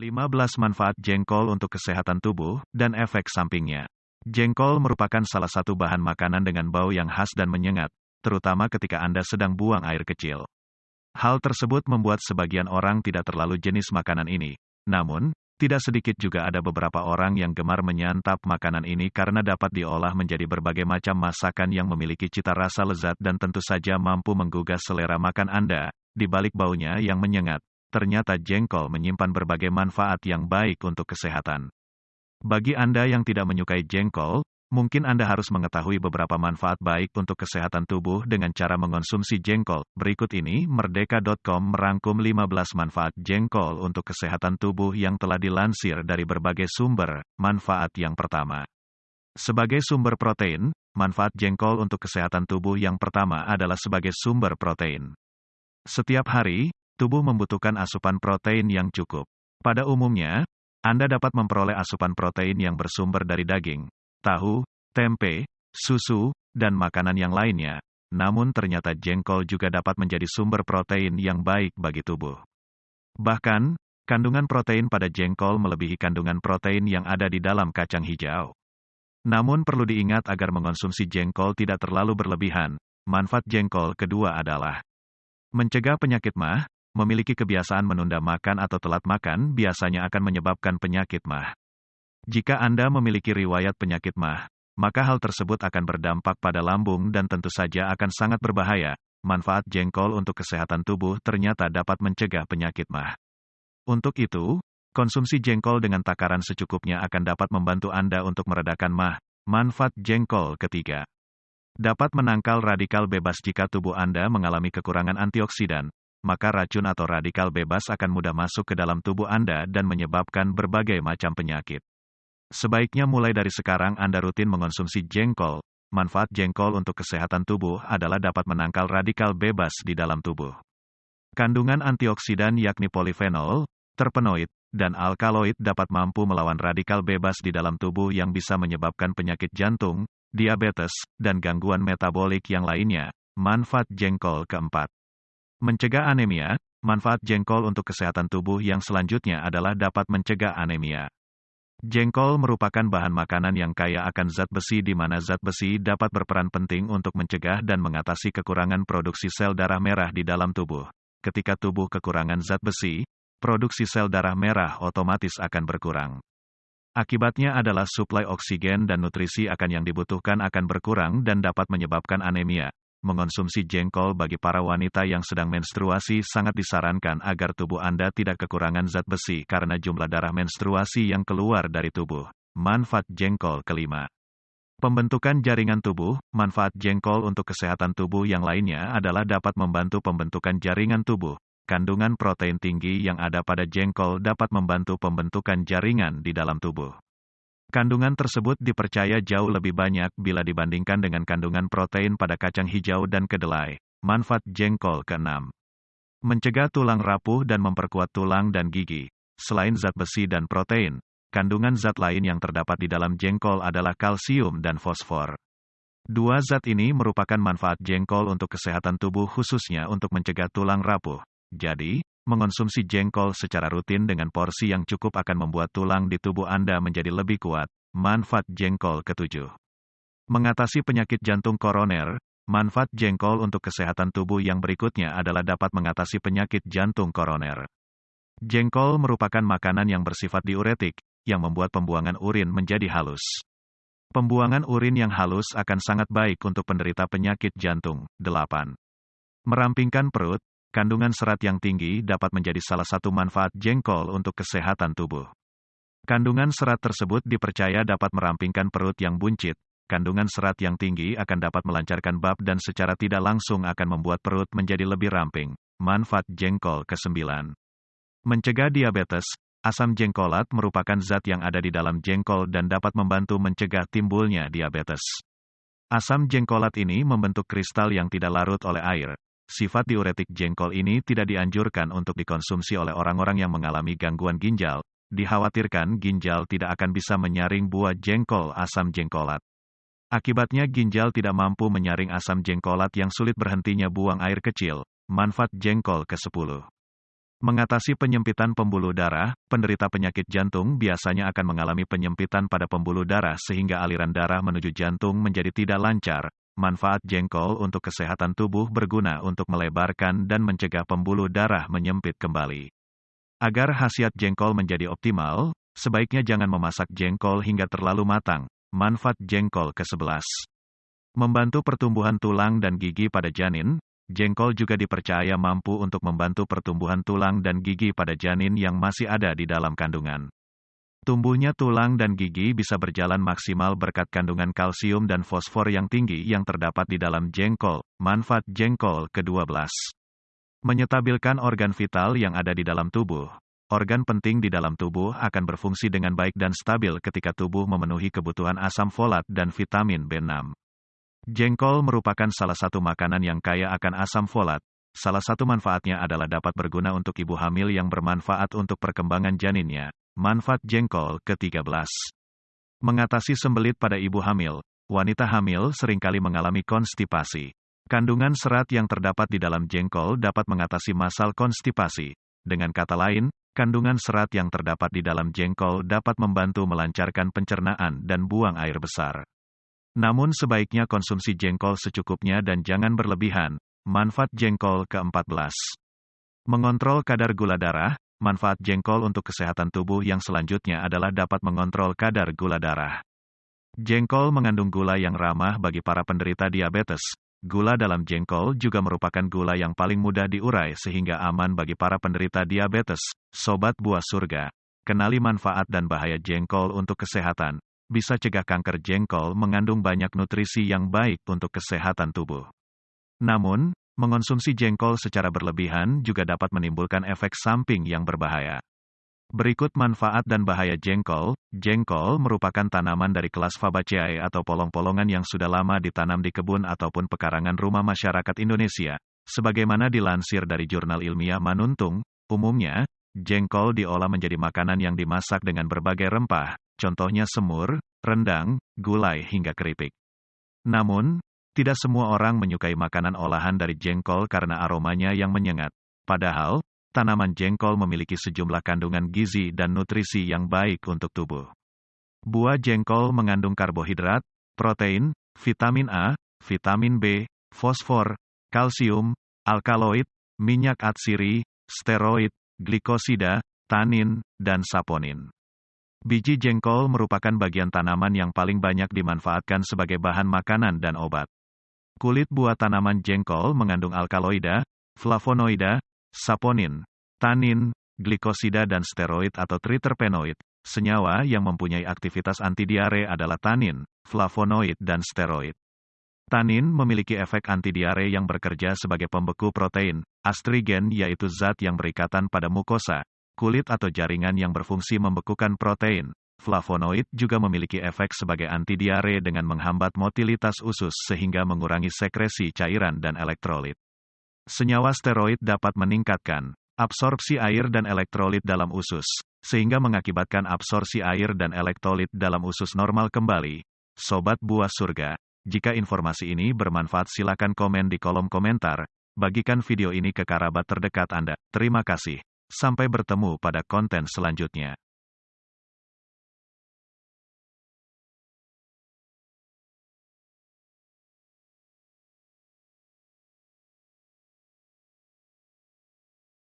15 manfaat jengkol untuk kesehatan tubuh dan efek sampingnya. Jengkol merupakan salah satu bahan makanan dengan bau yang khas dan menyengat, terutama ketika Anda sedang buang air kecil. Hal tersebut membuat sebagian orang tidak terlalu jenis makanan ini. Namun, tidak sedikit juga ada beberapa orang yang gemar menyantap makanan ini karena dapat diolah menjadi berbagai macam masakan yang memiliki cita rasa lezat dan tentu saja mampu menggugah selera makan Anda. Di balik baunya yang menyengat, ternyata jengkol menyimpan berbagai manfaat yang baik untuk kesehatan. Bagi Anda yang tidak menyukai jengkol, mungkin Anda harus mengetahui beberapa manfaat baik untuk kesehatan tubuh dengan cara mengonsumsi jengkol. Berikut ini, Merdeka.com merangkum 15 manfaat jengkol untuk kesehatan tubuh yang telah dilansir dari berbagai sumber. Manfaat yang pertama. Sebagai sumber protein, manfaat jengkol untuk kesehatan tubuh yang pertama adalah sebagai sumber protein. Setiap hari, tubuh membutuhkan asupan protein yang cukup. Pada umumnya, Anda dapat memperoleh asupan protein yang bersumber dari daging, tahu, tempe, susu, dan makanan yang lainnya. Namun ternyata jengkol juga dapat menjadi sumber protein yang baik bagi tubuh. Bahkan, kandungan protein pada jengkol melebihi kandungan protein yang ada di dalam kacang hijau. Namun perlu diingat agar mengonsumsi jengkol tidak terlalu berlebihan. Manfaat jengkol kedua adalah mencegah penyakit mah, memiliki kebiasaan menunda makan atau telat makan biasanya akan menyebabkan penyakit mah. Jika Anda memiliki riwayat penyakit mah, maka hal tersebut akan berdampak pada lambung dan tentu saja akan sangat berbahaya. Manfaat jengkol untuk kesehatan tubuh ternyata dapat mencegah penyakit mah. Untuk itu, konsumsi jengkol dengan takaran secukupnya akan dapat membantu Anda untuk meredakan mah. Manfaat jengkol ketiga dapat menangkal radikal bebas jika tubuh Anda mengalami kekurangan antioksidan, maka racun atau radikal bebas akan mudah masuk ke dalam tubuh Anda dan menyebabkan berbagai macam penyakit. Sebaiknya mulai dari sekarang Anda rutin mengonsumsi jengkol. Manfaat jengkol untuk kesehatan tubuh adalah dapat menangkal radikal bebas di dalam tubuh. Kandungan antioksidan yakni polifenol, terpenoid, dan alkaloid dapat mampu melawan radikal bebas di dalam tubuh yang bisa menyebabkan penyakit jantung, diabetes, dan gangguan metabolik yang lainnya. Manfaat jengkol keempat. Mencegah anemia, manfaat jengkol untuk kesehatan tubuh yang selanjutnya adalah dapat mencegah anemia. Jengkol merupakan bahan makanan yang kaya akan zat besi di mana zat besi dapat berperan penting untuk mencegah dan mengatasi kekurangan produksi sel darah merah di dalam tubuh. Ketika tubuh kekurangan zat besi, produksi sel darah merah otomatis akan berkurang. Akibatnya adalah suplai oksigen dan nutrisi akan yang dibutuhkan akan berkurang dan dapat menyebabkan anemia. Mengonsumsi jengkol bagi para wanita yang sedang menstruasi sangat disarankan agar tubuh Anda tidak kekurangan zat besi karena jumlah darah menstruasi yang keluar dari tubuh. Manfaat jengkol kelima. Pembentukan jaringan tubuh, manfaat jengkol untuk kesehatan tubuh yang lainnya adalah dapat membantu pembentukan jaringan tubuh. Kandungan protein tinggi yang ada pada jengkol dapat membantu pembentukan jaringan di dalam tubuh. Kandungan tersebut dipercaya jauh lebih banyak bila dibandingkan dengan kandungan protein pada kacang hijau dan kedelai. Manfaat jengkol ke-6. Mencegah tulang rapuh dan memperkuat tulang dan gigi. Selain zat besi dan protein, kandungan zat lain yang terdapat di dalam jengkol adalah kalsium dan fosfor. Dua zat ini merupakan manfaat jengkol untuk kesehatan tubuh khususnya untuk mencegah tulang rapuh. Jadi, Mengonsumsi jengkol secara rutin dengan porsi yang cukup akan membuat tulang di tubuh Anda menjadi lebih kuat. Manfaat jengkol ketujuh. Mengatasi penyakit jantung koroner, manfaat jengkol untuk kesehatan tubuh yang berikutnya adalah dapat mengatasi penyakit jantung koroner. Jengkol merupakan makanan yang bersifat diuretik, yang membuat pembuangan urin menjadi halus. Pembuangan urin yang halus akan sangat baik untuk penderita penyakit jantung. 8. Merampingkan perut, Kandungan serat yang tinggi dapat menjadi salah satu manfaat jengkol untuk kesehatan tubuh. Kandungan serat tersebut dipercaya dapat merampingkan perut yang buncit. Kandungan serat yang tinggi akan dapat melancarkan bab dan secara tidak langsung akan membuat perut menjadi lebih ramping. Manfaat jengkol ke-9. Mencegah diabetes, asam jengkolat merupakan zat yang ada di dalam jengkol dan dapat membantu mencegah timbulnya diabetes. Asam jengkolat ini membentuk kristal yang tidak larut oleh air, Sifat diuretik jengkol ini tidak dianjurkan untuk dikonsumsi oleh orang-orang yang mengalami gangguan ginjal. Dikhawatirkan ginjal tidak akan bisa menyaring buah jengkol asam jengkolat. Akibatnya ginjal tidak mampu menyaring asam jengkolat yang sulit berhentinya buang air kecil. Manfaat jengkol ke-10. Mengatasi penyempitan pembuluh darah, penderita penyakit jantung biasanya akan mengalami penyempitan pada pembuluh darah sehingga aliran darah menuju jantung menjadi tidak lancar. Manfaat jengkol untuk kesehatan tubuh berguna untuk melebarkan dan mencegah pembuluh darah menyempit kembali. Agar khasiat jengkol menjadi optimal, sebaiknya jangan memasak jengkol hingga terlalu matang. Manfaat jengkol ke-11 Membantu pertumbuhan tulang dan gigi pada janin, Jengkol juga dipercaya mampu untuk membantu pertumbuhan tulang dan gigi pada janin yang masih ada di dalam kandungan. Tumbuhnya tulang dan gigi bisa berjalan maksimal berkat kandungan kalsium dan fosfor yang tinggi yang terdapat di dalam jengkol. Manfaat jengkol ke-12. Menyetabilkan organ vital yang ada di dalam tubuh. Organ penting di dalam tubuh akan berfungsi dengan baik dan stabil ketika tubuh memenuhi kebutuhan asam folat dan vitamin B6. Jengkol merupakan salah satu makanan yang kaya akan asam folat. Salah satu manfaatnya adalah dapat berguna untuk ibu hamil yang bermanfaat untuk perkembangan janinnya. Manfaat jengkol ke-13. Mengatasi sembelit pada ibu hamil. Wanita hamil sering kali mengalami konstipasi. Kandungan serat yang terdapat di dalam jengkol dapat mengatasi masal konstipasi. Dengan kata lain, kandungan serat yang terdapat di dalam jengkol dapat membantu melancarkan pencernaan dan buang air besar. Namun sebaiknya konsumsi jengkol secukupnya dan jangan berlebihan. Manfaat jengkol ke-14. Mengontrol kadar gula darah, manfaat jengkol untuk kesehatan tubuh yang selanjutnya adalah dapat mengontrol kadar gula darah. Jengkol mengandung gula yang ramah bagi para penderita diabetes. Gula dalam jengkol juga merupakan gula yang paling mudah diurai sehingga aman bagi para penderita diabetes. Sobat buah surga, kenali manfaat dan bahaya jengkol untuk kesehatan bisa cegah kanker jengkol mengandung banyak nutrisi yang baik untuk kesehatan tubuh. Namun, mengonsumsi jengkol secara berlebihan juga dapat menimbulkan efek samping yang berbahaya. Berikut manfaat dan bahaya jengkol. Jengkol merupakan tanaman dari kelas Fabaceae atau polong-polongan yang sudah lama ditanam di kebun ataupun pekarangan rumah masyarakat Indonesia. Sebagaimana dilansir dari jurnal ilmiah Manuntung, umumnya, jengkol diolah menjadi makanan yang dimasak dengan berbagai rempah, contohnya semur, rendang, gulai hingga keripik. Namun, tidak semua orang menyukai makanan olahan dari jengkol karena aromanya yang menyengat. Padahal, tanaman jengkol memiliki sejumlah kandungan gizi dan nutrisi yang baik untuk tubuh. Buah jengkol mengandung karbohidrat, protein, vitamin A, vitamin B, fosfor, kalsium, alkaloid, minyak atsiri, steroid, glikosida, tanin, dan saponin. Biji jengkol merupakan bagian tanaman yang paling banyak dimanfaatkan sebagai bahan makanan dan obat. Kulit buah tanaman jengkol mengandung alkaloida, flavonoida, saponin, tanin, glikosida dan steroid atau triterpenoid. Senyawa yang mempunyai aktivitas antidiare adalah tanin, flavonoid dan steroid. Tanin memiliki efek antidiare yang bekerja sebagai pembeku protein, astrigen yaitu zat yang berikatan pada mukosa, kulit atau jaringan yang berfungsi membekukan protein. Flavonoid juga memiliki efek sebagai antidiare dengan menghambat motilitas usus sehingga mengurangi sekresi cairan dan elektrolit. Senyawa steroid dapat meningkatkan absorpsi air dan elektrolit dalam usus, sehingga mengakibatkan absorpsi air dan elektrolit dalam usus normal kembali. Sobat buah surga, jika informasi ini bermanfaat silakan komen di kolom komentar, bagikan video ini ke kerabat terdekat Anda. Terima kasih. Sampai bertemu pada konten selanjutnya.